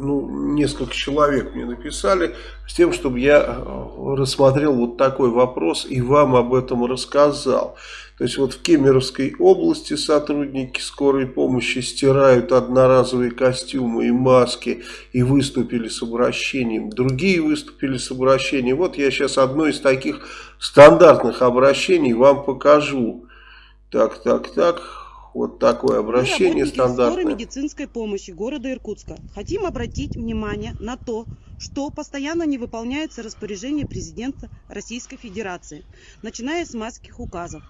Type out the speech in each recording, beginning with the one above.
ну, несколько человек мне написали, с тем, чтобы я э, рассмотрел вот такой вопрос и вам об этом рассказал. То есть вот в Кемеровской области сотрудники скорой помощи стирают одноразовые костюмы и маски и выступили с обращением. Другие выступили с обращением. Вот я сейчас одно из таких стандартных обращений вам покажу. Так, так, так. Вот такое обращение стандартное. скорой медицинской помощи города Иркутска. Хотим обратить внимание на то, что постоянно не выполняется распоряжение президента Российской Федерации, начиная с майских указов.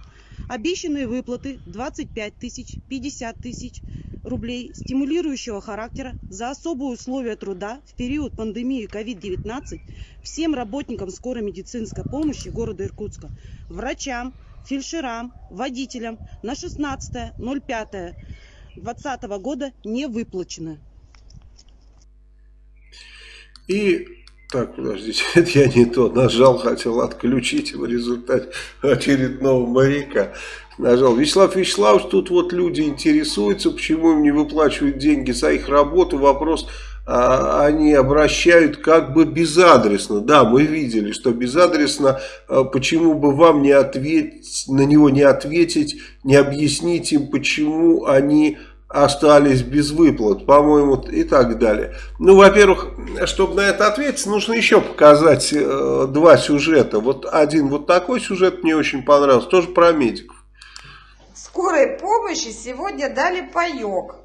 Обещанные выплаты 25 тысяч, 50 тысяч рублей стимулирующего характера за особые условия труда в период пандемии COVID-19 всем работникам скорой медицинской помощи города Иркутска, врачам, фельдшерам, водителям на 16.05.2020 года не выплачены. И так, подождите, это я не то нажал, хотел отключить в результате очередного моряка. Нажал. Вячеслав Вячеславович, тут вот люди интересуются, почему им не выплачивают деньги за их работу. Вопрос, они обращают как бы безадресно. Да, мы видели, что безадресно, а, почему бы вам не ответить, на него не ответить, не объяснить им, почему они остались без выплат, по-моему, и так далее. Ну, во-первых, чтобы на это ответить, нужно еще показать э, два сюжета. Вот один вот такой сюжет мне очень понравился, тоже про медиков. Скорой помощи сегодня дали паек.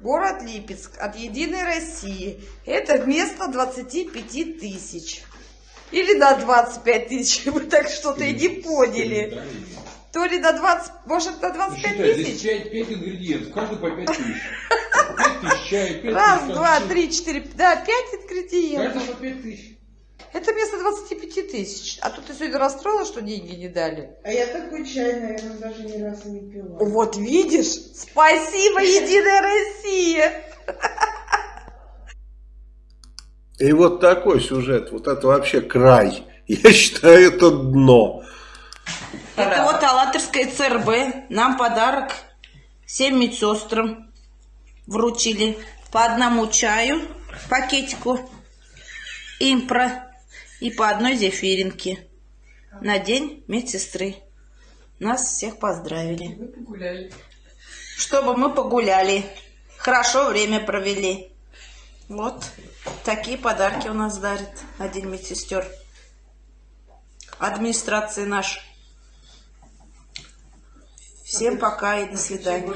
Город Липецк от Единой России. Это вместо 25 тысяч. Или на 25 тысяч. Вы так что-то и не поняли. То ли до 20, может до 25 Считай, тысяч? Здесь 5, 5 ингредиентов, каждый по 5 тысяч. 5 тысяч чая, 5 Раз, тысяч два, конфет. три, четыре, да, пять ингредиентов. Каждый по 5 тысяч. Это вместо 25 тысяч. А тут ты сегодня расстроила, что деньги не дали? А я такой чай, наверное, даже ни разу не пила. Вот видишь? Спасибо, Единая Россия! И вот такой сюжет, вот это вообще край. Я считаю, это дно. Это вот Алатырская ЦРБ. Нам подарок всем медсестрам вручили по одному чаю, пакетику импро и по одной зефиринке на день медсестры. Нас всех поздравили. Чтобы мы погуляли. Хорошо время провели. Вот такие подарки у нас дарит один медсестер. Администрации наш. Всем пока и до свидания.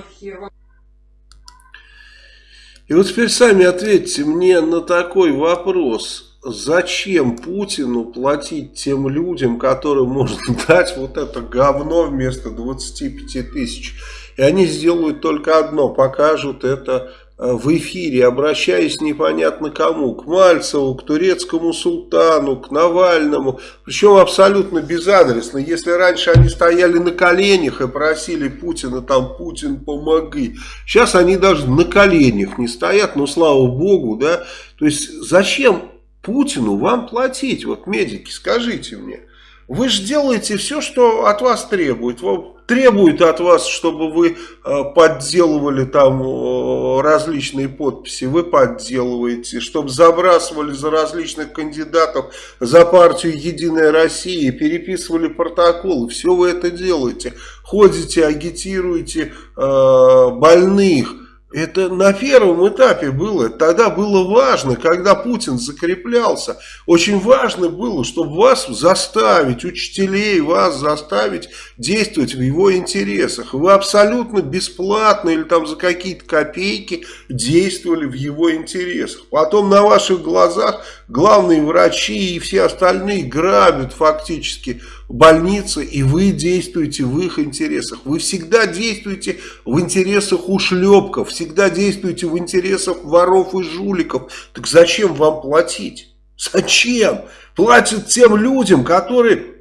И вот теперь сами ответьте мне на такой вопрос. Зачем Путину платить тем людям, которым можно дать вот это говно вместо 25 тысяч? И они сделают только одно, покажут это э, в эфире, обращаясь непонятно кому, к Мальцеву, к турецкому султану, к Навальному, причем абсолютно безадресно. Если раньше они стояли на коленях и просили Путина, там, Путин, помоги, сейчас они даже на коленях не стоят, ну, слава богу, да, то есть зачем Путину вам платить, вот медики, скажите мне. Вы же делаете все, что от вас требует. Требует от вас, чтобы вы э, подделывали там э, различные подписи. Вы подделываете. Чтобы забрасывали за различных кандидатов за партию «Единая Россия». Переписывали протоколы. Все вы это делаете. Ходите, агитируете э, больных. Это на первом этапе было. Тогда было важно, когда Путин закреплялся. Очень важно было, чтобы вас заставить, учителей вас заставить действовать в его интересах. Вы абсолютно бесплатно или там за какие-то копейки действовали в его интересах. Потом на ваших глазах главные врачи и все остальные грабят фактически больницы, и вы действуете в их интересах. Вы всегда действуете в интересах ушлепков, всегда действуете в интересах воров и жуликов. Так зачем вам платить? Зачем? Платят тем людям, которые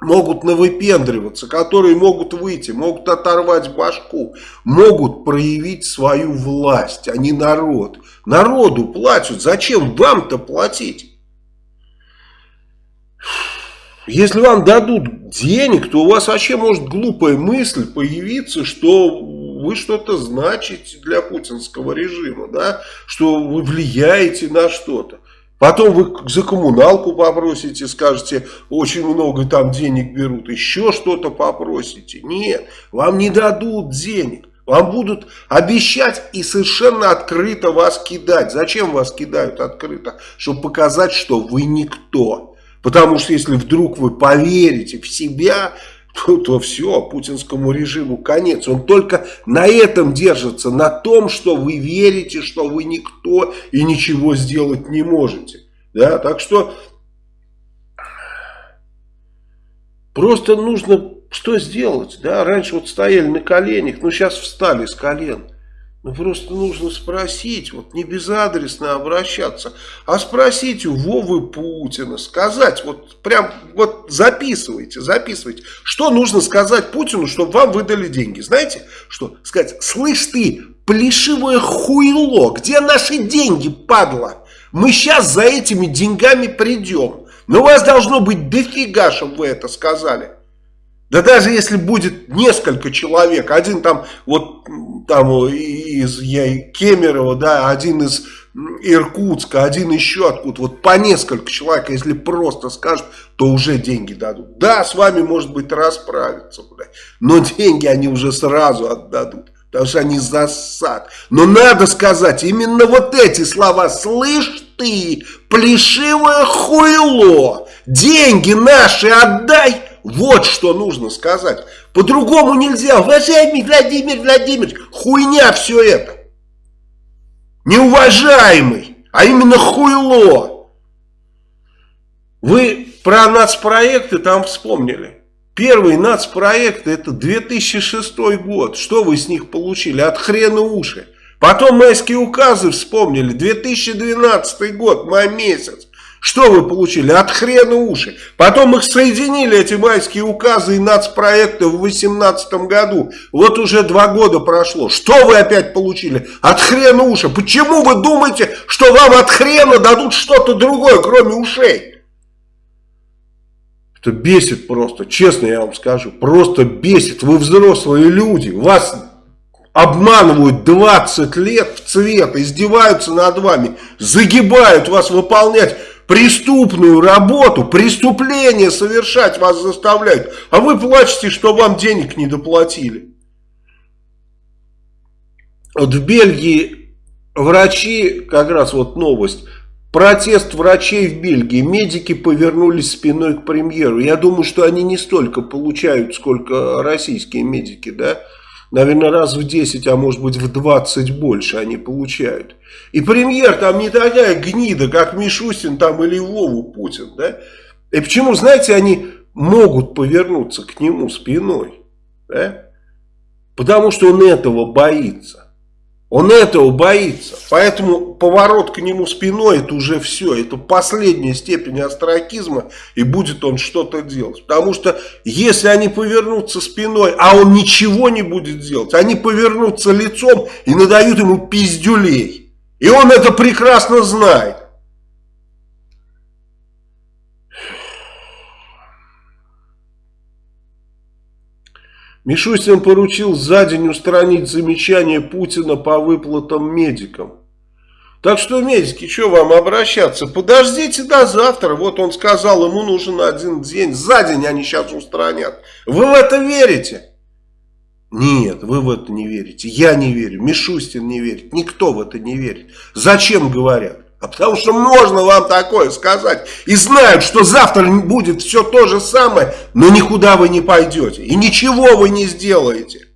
могут навыпендриваться, которые могут выйти, могут оторвать башку, могут проявить свою власть, а не народ. Народу платят, зачем вам-то платить? Если вам дадут денег, то у вас вообще может глупая мысль появиться, что вы что-то значите для путинского режима, да, что вы влияете на что-то. Потом вы за коммуналку попросите, скажете, очень много там денег берут, еще что-то попросите. Нет, вам не дадут денег. Вам будут обещать и совершенно открыто вас кидать. Зачем вас кидают открыто? Чтобы показать, что вы никто. Потому что если вдруг вы поверите в себя, то, то все, путинскому режиму конец. Он только на этом держится, на том, что вы верите, что вы никто и ничего сделать не можете. Да, так что просто нужно что сделать. Да? Раньше вот стояли на коленях, ну сейчас встали с колен. Ну, просто нужно спросить, вот не безадресно обращаться, а спросить у Вовы Путина, сказать, вот прям, вот записывайте, записывайте, что нужно сказать Путину, чтобы вам выдали деньги. Знаете, что сказать, слышь ты, плешивое хуйло, где наши деньги, падла? Мы сейчас за этими деньгами придем. Но у вас должно быть дофига, чтобы вы это сказали. Да даже если будет несколько человек, один там вот там из я, Кемерово, да, один из Иркутска, один еще откуда, вот по несколько человек, если просто скажут, то уже деньги дадут. Да, с вами может быть расправиться, но деньги они уже сразу отдадут. Потому что они засад. Но надо сказать именно вот эти слова. Слышь ты, плешивое хуйло, деньги наши отдай вот что нужно сказать. По-другому нельзя. Уважаемый Владимир Владимирович, хуйня все это. Неуважаемый, а именно хуйло. Вы про нацпроекты там вспомнили. Первый нацпроект это 2006 год. Что вы с них получили? От хрена уши. Потом майские указы вспомнили. 2012 год, май месяц. Что вы получили? От хрена уши. Потом их соединили, эти майские указы и нацпроекты в 2018 году. Вот уже два года прошло. Что вы опять получили? От хрена уши. Почему вы думаете, что вам от хрена дадут что-то другое, кроме ушей? Это бесит просто, честно я вам скажу. Просто бесит. Вы взрослые люди. Вас обманывают 20 лет в цвет, издеваются над вами, загибают вас выполнять преступную работу, преступление совершать вас заставляют, а вы плачете, что вам денег не доплатили. Вот в Бельгии врачи, как раз вот новость, протест врачей в Бельгии, медики повернулись спиной к премьеру. Я думаю, что они не столько получают, сколько российские медики, да, Наверное, раз в 10, а может быть в 20 больше они получают. И премьер там не такая гнида, как Мишустин там или Вову Путин. Да? И почему, знаете, они могут повернуться к нему спиной? Да? Потому что он этого боится. Он этого боится. Поэтому поворот к нему спиной это уже все. Это последняя степень астракизма. И будет он что-то делать. Потому что если они повернутся спиной, а он ничего не будет делать. Они повернутся лицом и надают ему пиздюлей. И он это прекрасно знает. Мишустин поручил за день устранить замечания Путина по выплатам медикам. Так что, медики, что вам обращаться? Подождите до завтра. Вот он сказал, ему нужен один день. За день они сейчас устранят. Вы в это верите? Нет, вы в это не верите. Я не верю. Мишустин не верит. Никто в это не верит. Зачем говорят? А потому что можно вам такое сказать. И знают, что завтра будет все то же самое, но никуда вы не пойдете. И ничего вы не сделаете.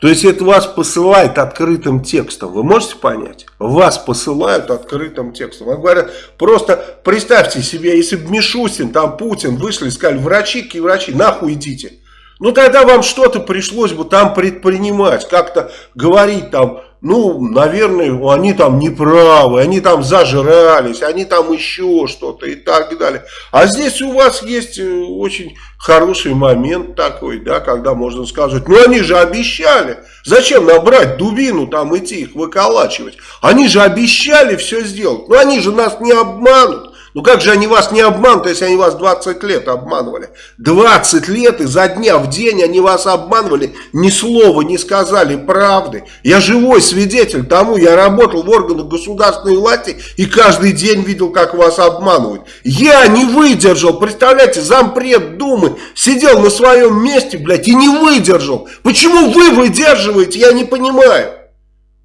То есть это вас посылает открытым текстом. Вы можете понять? Вас посылают открытым текстом. Вам говорят, просто представьте себе, если бы Мишустин, там Путин вышли и сказали, врачи, врачи, нахуй идите. Ну тогда вам что-то пришлось бы там предпринимать, как-то говорить там, ну, наверное, они там неправы, они там зажрались, они там еще что-то и так далее. А здесь у вас есть э, очень хороший момент такой, да, когда можно сказать, ну они же обещали, зачем набрать дубину там идти их выколачивать, они же обещали все сделать, ну они же нас не обманут. Ну как же они вас не обманут, если они вас 20 лет обманывали? 20 лет изо дня в день они вас обманывали, ни слова не сказали правды. Я живой свидетель тому, я работал в органах государственной власти и каждый день видел, как вас обманывают. Я не выдержал, представляете, зампред Думы сидел на своем месте, блядь, и не выдержал. Почему вы выдерживаете, я не понимаю.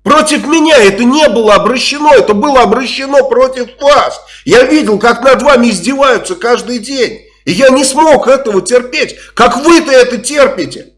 Против меня это не было обращено, это было обращено против вас. Я видел, как над вами издеваются каждый день. И я не смог этого терпеть. Как вы-то это терпите?